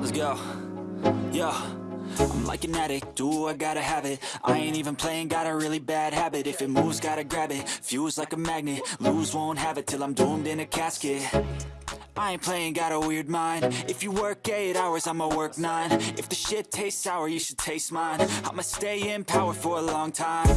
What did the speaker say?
Let's go. Yo. I'm like an addict, do I gotta have it? I ain't even playing, got a really bad habit. If it moves, gotta grab it, fuse like a magnet. Lose, won't have it till I'm doomed in a casket. I ain't playing, got a weird mind. If you work 8 hours, I'ma work 9 If the shit tastes sour, you should taste mine. I'ma stay in power for a long time.